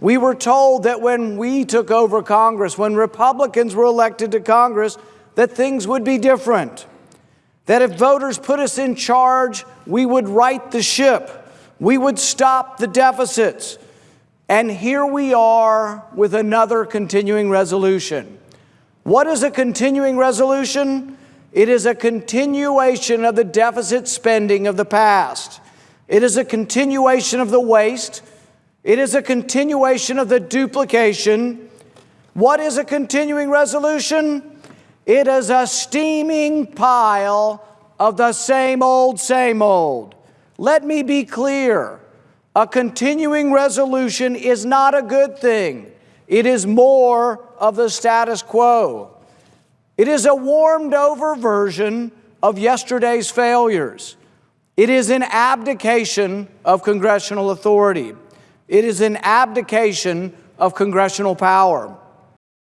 We were told that when we took over Congress, when Republicans were elected to Congress, that things would be different. That if voters put us in charge, we would right the ship. We would stop the deficits. And here we are with another continuing resolution. What is a continuing resolution? It is a continuation of the deficit spending of the past. It is a continuation of the waste. It is a continuation of the duplication. What is a continuing resolution? It is a steaming pile of the same old, same old. Let me be clear. A continuing resolution is not a good thing. It is more of the status quo. It is a warmed over version of yesterday's failures. It is an abdication of congressional authority. It is an abdication of congressional power.